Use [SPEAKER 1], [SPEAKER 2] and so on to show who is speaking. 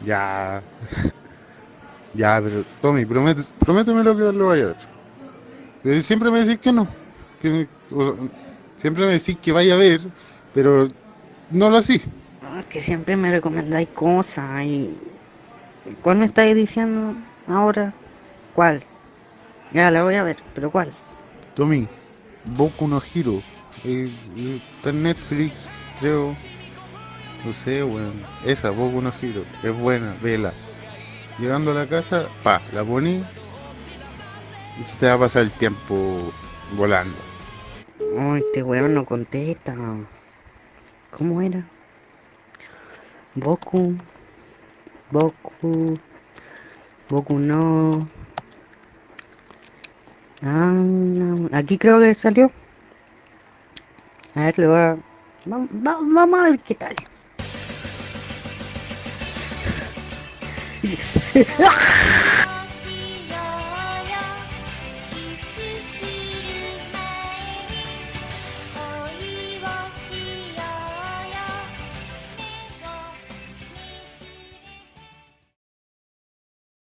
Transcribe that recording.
[SPEAKER 1] Ya. Ya, pero Tommy, promete, prométeme lo que lo vaya a ver. Siempre me decís que no. Que, o sea, siempre me decís que vaya a ver, pero no lo así.
[SPEAKER 2] Ah, que siempre me recomendáis cosas y... ¿Cuál me estáis diciendo ahora? ¿Cuál? Ya la voy a ver, pero ¿cuál?
[SPEAKER 1] Tommy, Boku no Hero. Eh, eh, está en Netflix, creo. No sé, weón. Esa, Boku no Hero. Es buena, vela. Llegando a la casa, pa, la poní. Y te va a pasar el tiempo volando.
[SPEAKER 2] Ay, este weón no contesta. ¿Cómo era? Boku. Boku. Boku no. Ah, aquí creo que salió. A ver, le voy a... va- va- vamos a ver qué tal. ah!